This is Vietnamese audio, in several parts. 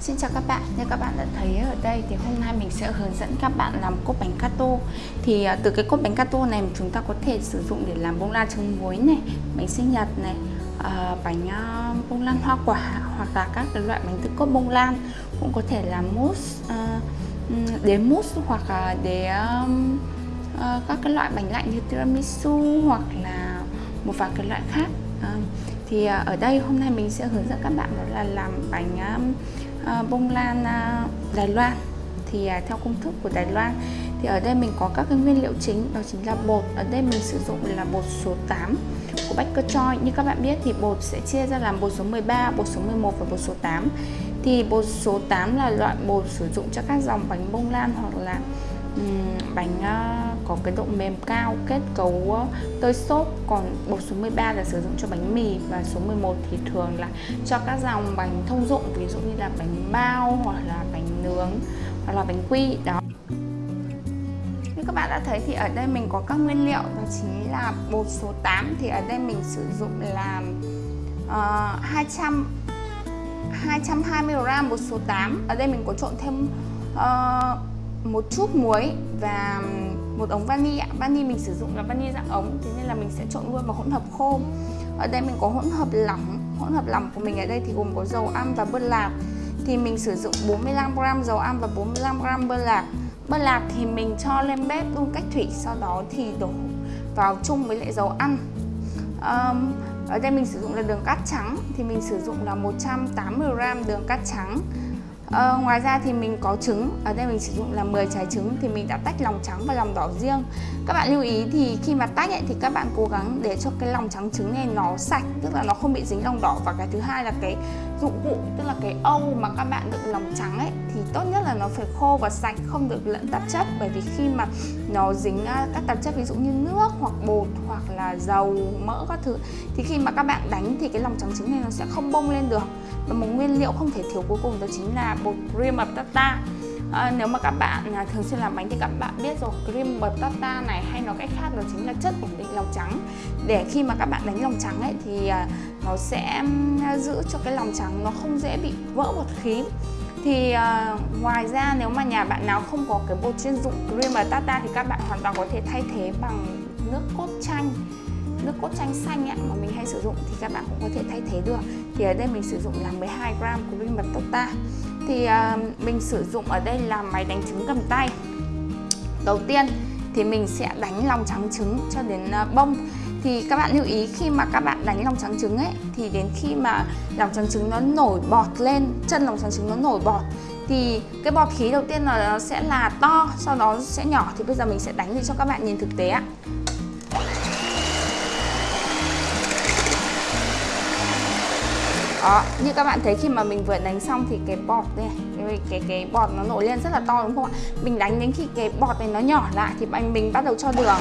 Xin chào các bạn, như các bạn đã thấy ở đây thì hôm nay mình sẽ hướng dẫn các bạn làm cốt bánh gato Thì à, từ cái cốt bánh gato này chúng ta có thể sử dụng để làm bông lan trứng muối này, bánh sinh nhật này, à, bánh à, bông lan hoa quả hoặc là các cái loại bánh từ cốt bông lan. Cũng có thể làm mousse, đế mousse hoặc là để các cái loại bánh lạnh như tiramisu hoặc là một vài cái loại khác. Thì ở đây hôm nay mình sẽ hướng dẫn các bạn đó là làm bánh Ờ, bông lan ờ, Đài Loan. Thì à, theo công thức của Đài Loan thì ở đây mình có các cái nguyên liệu chính đó chính là bột. Ở đây mình sử dụng là bột số 8 của Baker Choi. Như các bạn biết thì bột sẽ chia ra làm bột số 13 bột số 11 và bột số 8 thì bột số 8 là loại bột sử dụng cho các dòng bánh bông lan hoặc là um, bánh uh, có cái độ mềm cao kết cấu ờ, tơi xốp. Còn bột số 13 là sử dụng cho bánh mì và số 11 thì thường là cho các dòng bánh thông dụng ví dụ như là bánh bao hoặc là bánh nướng hoặc là bánh quy đó. Như các bạn đã thấy thì ở đây mình có các nguyên liệu đó chính là bột số 8 thì ở đây mình sử dụng là uh, 200 220g bột số 8 ở đây mình có trộn thêm uh, một chút muối và một ống vani ạ. Vani mình sử dụng là vani dạng ống thế nên là mình sẽ trộn luôn vào hỗn hợp khô. Ở đây mình có hỗn hợp lỏng hỗn hợp lỏng của mình ở đây thì gồm có dầu ăn và bơ lạc. Thì mình sử dụng 45g dầu ăn và 45g bơ lạc. Bơ lạc thì mình cho lên bếp đun cách thủy sau đó thì đổ vào chung với lại dầu ăn. Um, ở đây mình sử dụng là đường cát trắng thì mình sử dụng là 180g đường cát trắng. À, ngoài ra thì mình có trứng. Ở đây mình sử dụng là 10 trái trứng thì mình đã tách lòng trắng và lòng đỏ riêng. Các bạn lưu ý thì khi mà tách ấy, thì các bạn cố gắng để cho cái lòng trắng trứng này nó sạch tức là nó không bị dính lòng đỏ. Và cái thứ hai là cái dụng cụ, tức là cái âu mà các bạn đựng lòng trắng ấy, thì tốt nhất là nó phải khô và sạch, không được lẫn tạp chất. Bởi vì khi mà nó dính à, các tạp chất ví dụ như nước hoặc bột hoặc là dầu, mỡ các thứ, thì khi mà các bạn đánh thì cái lòng trắng trứng này nó sẽ không bông lên được. Và một nguyên liệu không thể thiếu cuối cùng đó chính là bột cream of tartar à, nếu mà các bạn à, thường xuyên làm bánh thì các bạn biết rồi cream batata này hay nói cách khác đó chính là chất ổn định lòng trắng. Để khi mà các bạn đánh lòng trắng ấy thì à, nó sẽ giữ cho cái lòng trắng nó không dễ bị vỡ bột khí. Thì uh, ngoài ra nếu mà nhà bạn nào không có cái bột chuyên dụng cream batata thì các bạn hoàn toàn có thể thay thế bằng nước cốt chanh. Nước cốt chanh xanh ấy, mà mình hay sử dụng thì các bạn cũng có thể thay thế được. Thì ở đây mình sử dụng là 12 gram của cream batata thì à, mình sử dụng ở đây là máy đánh trứng cầm tay. Đầu tiên thì mình sẽ đánh lòng trắng trứng cho đến à, bông. Thì các bạn lưu ý khi mà các bạn đánh lòng trắng trứng ấy, thì đến khi mà lòng trắng trứng nó nổi bọt lên, chân lòng trắng trứng nó nổi bọt, thì cái bọt khí đầu tiên là nó sẽ là to, sau đó sẽ nhỏ. Thì bây giờ mình sẽ đánh để cho các bạn nhìn thực tế ạ. Đó như các bạn thấy khi mà mình vừa đánh xong thì cái bọt này cái cái, cái bọt nó nổi lên rất là to đúng không ạ? Mình đánh đến khi cái bọt này nó nhỏ lại thì mình bắt đầu cho đường.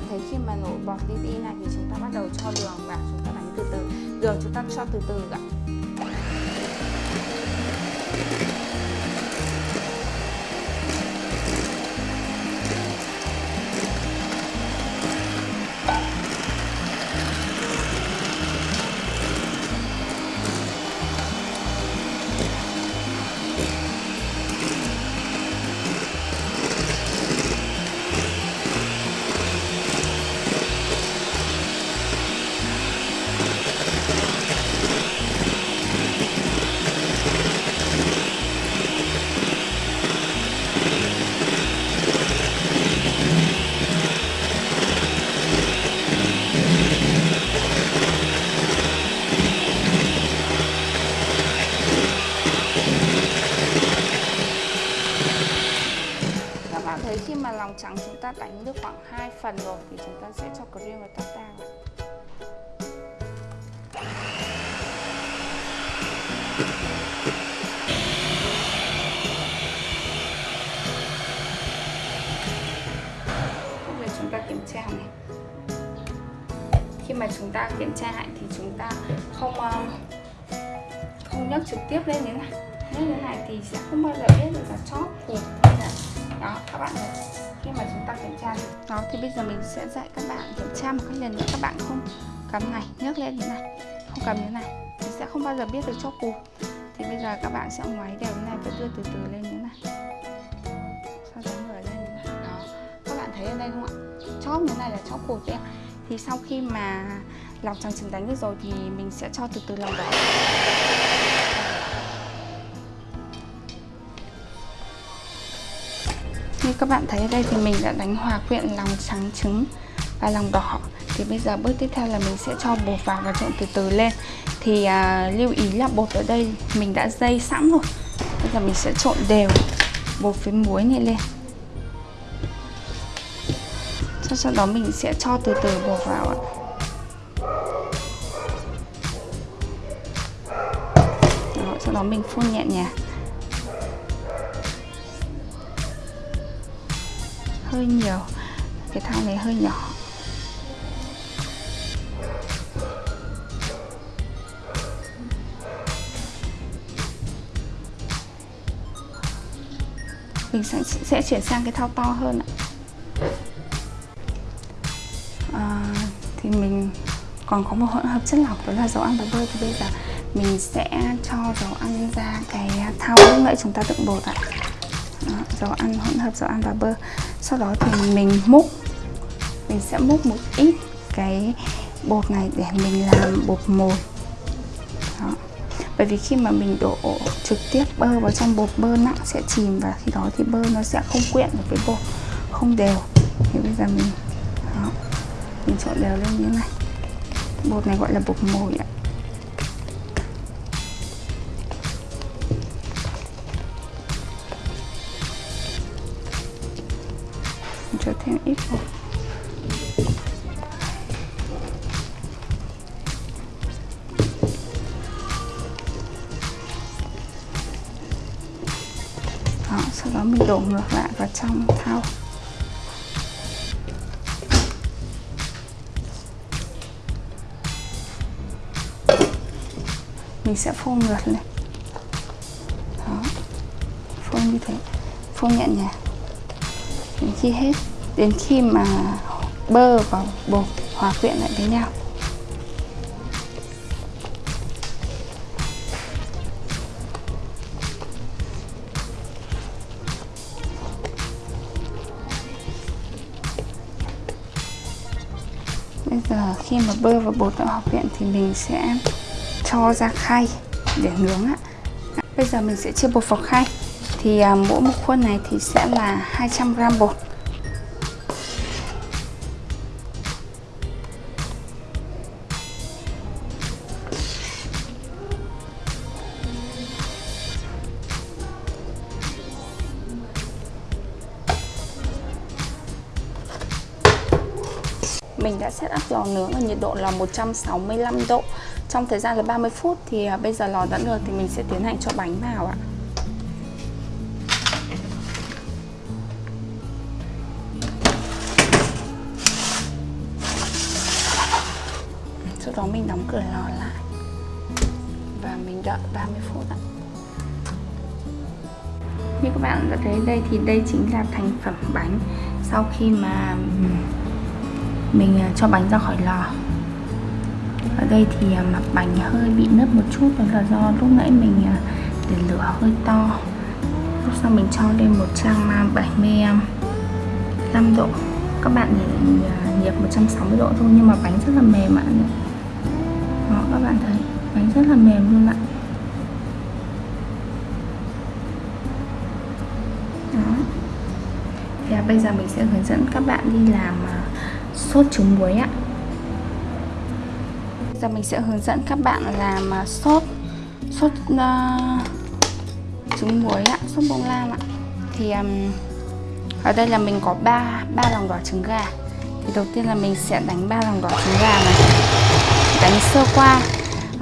Bạn thấy khi mà nổi bọt đi đi này thì chúng ta bắt đầu cho đường và chúng ta đánh từ từ. Đường chúng ta cho từ từ ạ. Đánh được khoảng 2 phần rồi, thì chúng ta sẽ cho cream và tartar vào Bây giờ chúng ta kiểm tra này. Khi mà chúng ta kiểm tra lại thì chúng ta không ờ, không nhấc trực tiếp lên như thế này. Nhấc như thế này thì sẽ không bao giờ biết được là chóp phù hay là đó, các bạn này. Khi mà ta kiểm tra đó, thì bây giờ mình sẽ dạy các bạn kiểm tra một cách lần nữa. Các bạn không cầm này, nhấc lên như này. Không cầm như này, thì sẽ không bao giờ biết được chóp cột thì bây giờ các bạn sẽ ngoáy đều như này và đưa từ từ lên như này. Sau đó mở lên như này. Đó, các bạn thấy ở đây không ạ? Chóp như này là chóp cột đấy ạ thì sau khi mà lòng trắng trứng đánh được rồi thì mình sẽ cho từ từ lòng đỏ như các bạn thấy ở đây thì mình đã đánh hòa quyện lòng trắng trứng và lòng đỏ. Thì bây giờ bước tiếp theo là mình sẽ cho bột vào và trộn từ từ lên. Thì à, lưu ý là bột ở đây mình đã dây sẵn rồi. Bây giờ mình sẽ trộn đều bột với muối này lên. Sau đó mình sẽ cho từ từ bột vào ạ. Đó, sau đó mình phun nhẹ nhàng. Hơi nhiều. Cái thau này hơi nhỏ. Mình sẽ, sẽ chuyển sang cái thau to hơn ạ. À, thì mình còn có một hỗn hợp chất lỏng đó là dầu ăn và bơ. Thì bây giờ mình sẽ cho dầu ăn ra cái thau lúc nãy chúng ta đựng bột ạ. à dầu ăn hỗn hợp dầu ăn và bơ. Sau đó thì mình múc. Mình sẽ múc một ít cái bột này để mình làm bột mồi. Đó. bởi vì khi mà mình đổ trực tiếp bơ vào trong bột bơ nặng sẽ chìm và khi đó thì bơ nó sẽ không quyện được với bột không đều. Thì bây giờ mình đó, mình trộn đều lên như thế này. Bột này gọi là bột mồi ạ. Thêm ít bột đó, sau đó mình đổ ngược lại vào trong thau. Mình sẽ phun ngược lên đó phun như thế. Phun nhẹ nhàng. Mình chia hết đến khi mà bơ và bột hòa quyện lại với nhau. Bây giờ khi mà bơ và bột đã hòa quyện thì mình sẽ cho ra khay để nướng ạ. Bây giờ mình sẽ chia bột vào khay. Thì à, mỗi một khuôn này thì sẽ là 200g bột. Mình đã set up lò nướng ở nhiệt độ là 165 độ. Trong thời gian là 30 phút thì à, bây giờ lò đã nướng thì mình sẽ tiến hành cho bánh vào ạ. Sau đó mình đóng cửa lò lại. Và mình đợi 30 phút ạ. Như các bạn đã thấy đây thì đây chính là thành phẩm bánh. Sau khi mà mình à, cho bánh ra khỏi lò. Ở đây thì à, mặt bánh hơi bị nứt một chút, đó là do lúc nãy mình à, để lửa hơi to. Lúc sau mình cho lên 175 độ. Các bạn nhiệt 160 độ thôi, nhưng mà bánh rất là mềm ạ. Đó, các bạn thấy, bánh rất là mềm luôn ạ. Đó. Thì bây giờ mình sẽ hướng dẫn các bạn đi làm sốt trứng muối ạ. Giờ mình sẽ hướng dẫn các bạn làm à, sốt sốt uh, trứng muối ạ sốt bông lan ạ. Thì um, ở đây là mình có 3 ba lòng đỏ trứng gà. Thì đầu tiên là mình sẽ đánh ba lòng đỏ trứng gà này. Đánh sơ qua.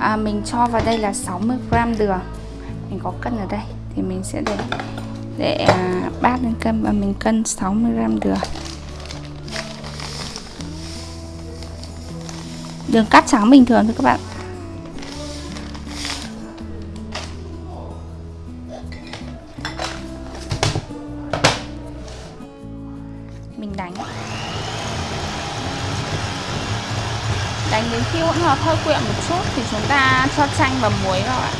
À, mình cho vào đây là 60g đường. Mình có cân ở đây. Thì mình sẽ để để à, bát lên cân và mình cân 60g đường. đường cắt trắng bình thường thôi các bạn. Mình đánh. Đánh đến khi hỗn hợp hơi quyện một chút thì chúng ta cho chanh và muối vào ạ.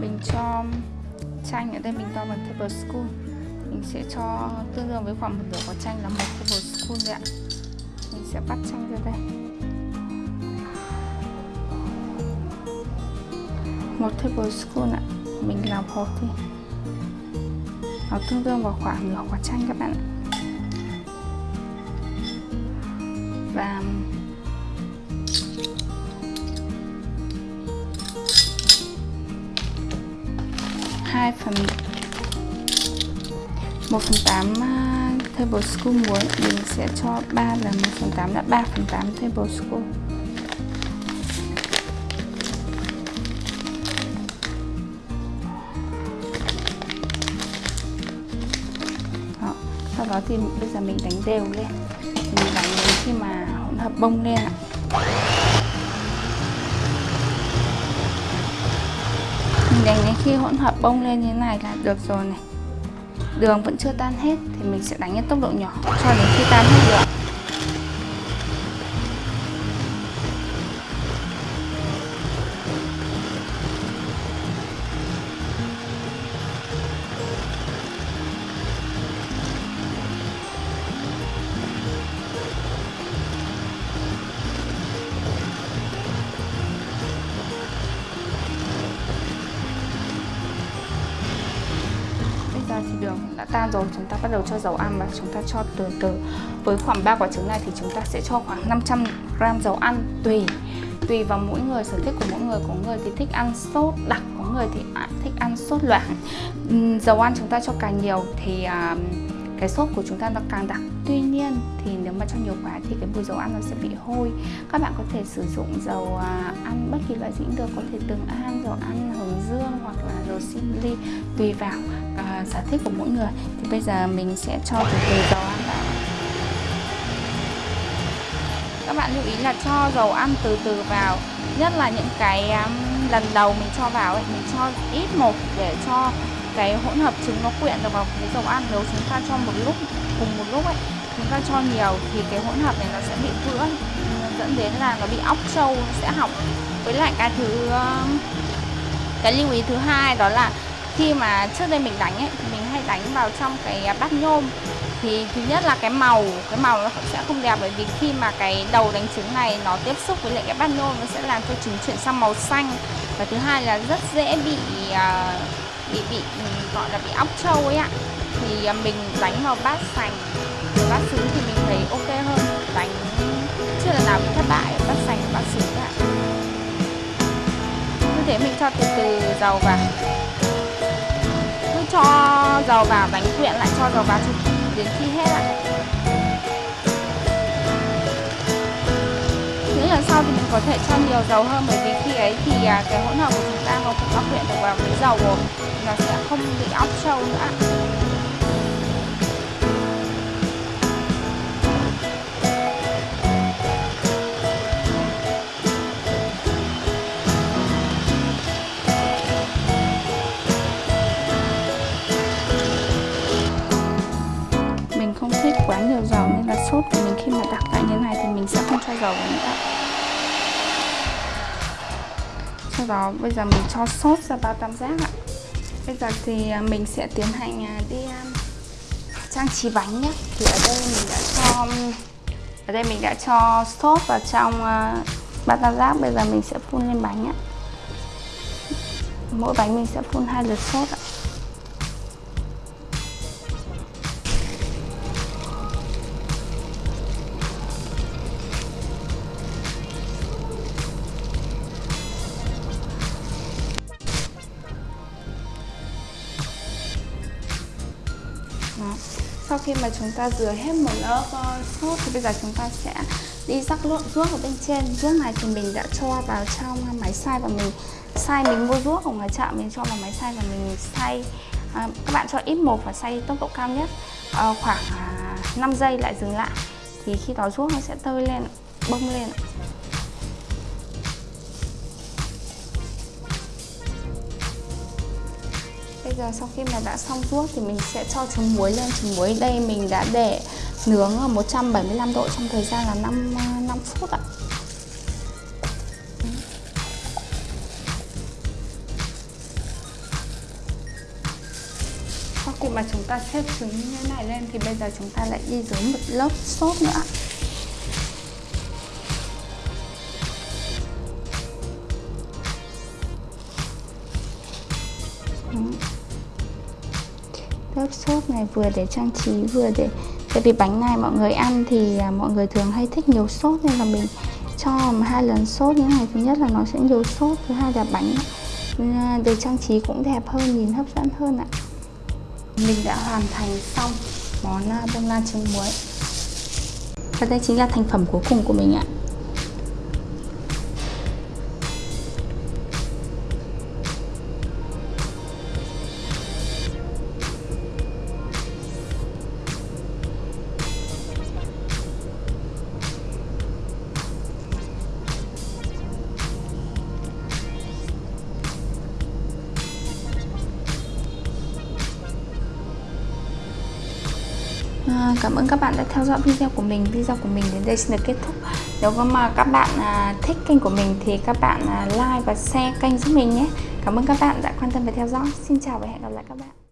Mình cho chanh ở đây mình cho một tablespoon. Mình sẽ cho tương đương với khoảng một nửa quả chanh là một tablespoon đấy ạ. Mình sẽ bắt chanh ra đây. Một tablespoon ạ. Mình làm hộp thì nó tương đương vào khoảng nửa quả chanh các bạn ạ. Và 2 phần. 1 phần 8 uh, à, tablespoon muối mình sẽ cho 3 là 1 phần 8 là 3 phần 8 tablespoon đó. sau đó thì bây giờ mình đánh đều lên. Mình đánh đến khi mà hỗn hợp bông lên ạ. Mình đánh đến khi hỗn hợp bông lên như thế này là được rồi này. Đường vẫn chưa tan hết thì mình sẽ đánh ở tốc độ nhỏ cho đến khi tan hết được. Đường đã tan rồi chúng ta bắt đầu cho dầu ăn và chúng ta cho từ từ. Với khoảng 3 quả trứng này thì chúng ta sẽ cho khoảng 500 g dầu ăn tùy tùy vào mỗi người sở thích của mỗi người. Có người thì thích ăn sốt đặc có người thì thích ăn sốt loãng. Dầu ăn chúng ta cho càng nhiều thì uh, cái sốt của chúng ta nó càng đặc tuy nhiên thì nếu mà cho nhiều quá thì cái mùi dầu ăn nó sẽ bị hôi. Các bạn có thể sử dụng dầu à, ăn bất kỳ loại gì cũng được có thể tương an dầu ăn hướng dương hoặc là dầu simili tùy vào uh, sở thích của mỗi người. Thì bây giờ mình sẽ cho từ từ dầu ăn vào. Các bạn lưu ý là cho dầu ăn từ từ vào. Nhất là những cái um, lần đầu mình cho vào ấy mình cho ít một để cho cái hỗn hợp trứng nó quyện được vào cái dầu ăn nếu chúng ta cho một lúc cùng một lúc ấy chúng ta cho nhiều thì cái hỗn hợp này nó sẽ bị vữa. Dẫn đến là nó bị óc trâu nó sẽ hỏng. Với lại cái thứ um, cái lưu ý thứ hai đó là khi mà trước đây mình đánh ấy thì mình hay đánh vào trong cái bát nhôm. Thì thứ nhất là cái màu cái màu nó sẽ không đẹp bởi vì khi mà cái đầu đánh trứng này nó tiếp xúc với lại cái bát nhôm nó sẽ làm cho trứng chuyển sang màu xanh. Và thứ hai là rất dễ bị uh, bị bị, gọi là bị óc trâu ấy ạ. Thì à, mình đánh vào bát sành, bát sứ thì mình thấy ok hơn. Đánh chưa lần nào bị thất bại bát sành, bát sứ ạ. Như thế mình cho từ từ dầu vào. Cứ cho dầu vào, đánh quyện lại cho dầu vào đến khi hết ạ. Lần sau thì mình có thể cho nhiều dầu hơn? Bởi vì khi ấy thì à, cái hỗn hợp của chúng ta nó cũng đã luyện được vào với dầu rồi nó sẽ không bị óc trâu nữa mình không thích quá nhiều dầu, nên là sốt của mình khi mà đặt lại như này thì mình sẽ không cho dầu vào nữa sau đó bây giờ mình cho sốt ra bao tam giác ạ. Bây giờ thì à, mình sẽ tiến hành à, đi à, trang trí bánh nhé. Thì ở đây mình đã cho, ở đây mình đã cho sốt vào trong bao tam giác. Bây giờ mình sẽ phun lên bánh ạ. Mỗi bánh mình sẽ phun hai lượt sốt ạ. Sau khi mà chúng ta rửa hết một lớp uh, sốt thì bây giờ chúng ta sẽ đi rắc lộn ruốc ở bên trên. Ruốc này thì mình đã cho vào trong máy xay và mình xay mình mua ruốc ở ngoài chợ mình cho vào máy xay và mình xay. À, các bạn cho ít một và xay tốc độ cao nhất à, khoảng à, 5 giây lại dừng lại. Thì khi đó ruốc nó sẽ tơi lên bông lên. Bây giờ sau khi mà đã xong ruốc thì mình sẽ cho trứng muối lên. Trứng muối đây mình đã để nướng ở 175 độ trong thời gian là 5 5 phút ạ. Sau khi mà chúng ta xếp trứng như thế này lên thì bây giờ chúng ta lại đi dưới một lớp sốt nữa lớp sốt này vừa để trang trí vừa để tại vì bánh này mọi người ăn thì à, mọi người thường hay thích nhiều sốt nên là mình cho hai lần sốt như này thứ nhất là nó sẽ nhiều sốt thứ hai là bánh à, để trang trí cũng đẹp hơn nhìn hấp dẫn hơn ạ. Mình đã hoàn thành xong món à, bông lan trứng muối. Và đây chính là thành phẩm cuối cùng của mình ạ. À, cảm ơn các bạn đã theo dõi video của mình. Video của mình đến đây xin được kết thúc. Nếu mà các bạn à, thích kênh của mình thì các bạn à, like và share kênh giúp mình nhé. Cảm ơn các bạn đã quan tâm và theo dõi. Xin chào và hẹn gặp lại các bạn.